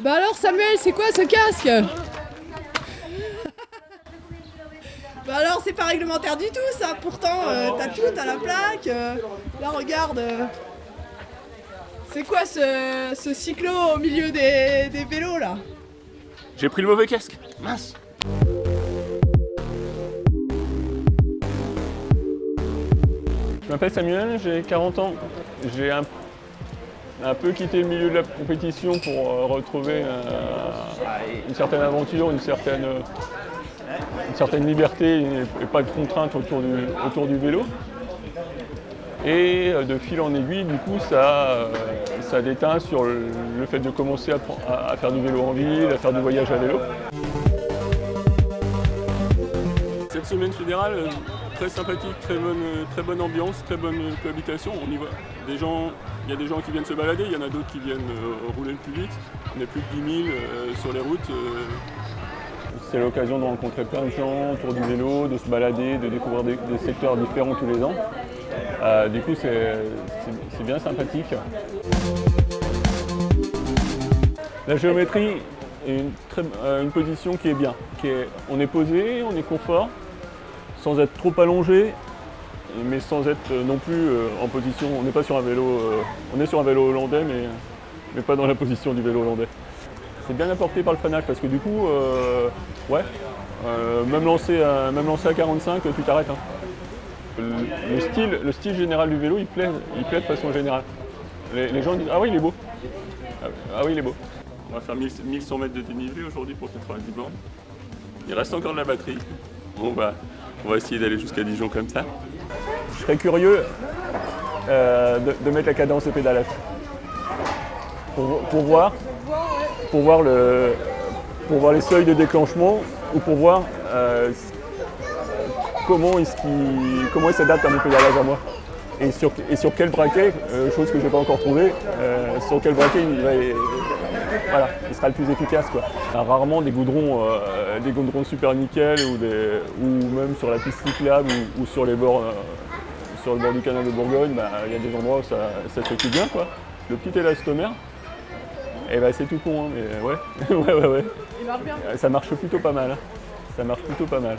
Bah alors Samuel, c'est quoi ce casque? Bah alors c'est pas réglementaire du tout ça, pourtant euh, t'as tout, t'as la plaque, euh, là regarde. euh. C'est quoi ce, ce cyclo au milieu des, des vélos là? J'ai pris le mauvais casque. Mince. Je m'appelle Samuel, j'ai 40 ans. J'ai un, un peu quitté le milieu de la compétition pour euh, retrouver euh, une certaine aventure, une certaine, euh, une certaine liberté et, pas de contraintes autour du, autour du vélo. Et de fil en aiguille, du coup, ça, ça déteint sur le, fait de commencer à, à- faire du vélo en ville, à faire du voyage à vélo. Cette semaine fédérale, très sympathique, très bonne, ambiance, très bonne cohabitation. On y des gens, il y a des gens qui viennent se balader, il y en a d'autres qui viennent euh, rouler le plus vite. On est plus de 10 000 euh, sur les routes. euh. C'est l'occasion de rencontrer plein de gens autour du vélo, de se balader, de découvrir des, secteurs différents tous les ans. Du coup, c'est bien sympathique. La géométrie est une, position qui est bien. On est posé, on est confort, sans être trop allongé, mais sans être euh, non plus euh, en position. On n'est pas sur un vélo. euh, on est sur un vélo hollandais, mais, mais pas dans la position du vélo hollandais. C'est bien apporté par le freinage parce que du coup, ouais, même, lancé à, même lancé à 45, tu t'arrêtes. hein. Le, le style, le style général du vélo, il plaît, il plaît de façon générale. Les, gens disent Ah oui, il est beau. Ah, oui, il est beau. On va faire 1000 1100 mètres de dénivelé aujourd'hui pour 90 bornes. Il reste encore de la batterie. Bon, bah, on va essayer d'aller jusqu'à Dijon comme ça. Je serais curieux euh, de, mettre la cadence au pédalage. Pour, pour voir, pour, voir le, pour voir les seuils de déclenchement ou pour voir euh, comment est-ce comment il s'adapte à mon pédalage à moi. Et sur, et sur quel braquet, euh, chose que je n'ai pas encore trouvée, euh, sur quel braquet il, va, voilà, il sera le plus efficace. Quoi. Ah, Rarement des goudrons, euh, des goudrons super nickel ou, des, ou même sur la piste cyclable ou, ou sur, les bords, euh, sur le bord du canal de Bourgogne, bah, il y a des endroits où ça, ça se fait bien. Quoi. Le petit élastomère, eh ben, c'est tout con, hein, mais ouais, ouais, ouais, ouais. Il marche bien. Ça marche plutôt pas mal. hein. Ça marche plutôt pas mal.